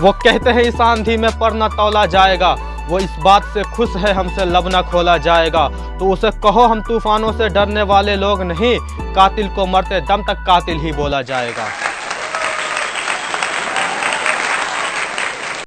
वो कहते हैं, इस आंधी में पर न तौला जाएगा। वो इस बात से खुश है, हमसे लब न खोला जाएगा। तो उसे कहो, हम तूफानों से डरने वाले लोग नहीं। कातिल को मरते दम तक कातिल ही बोला जाएगा।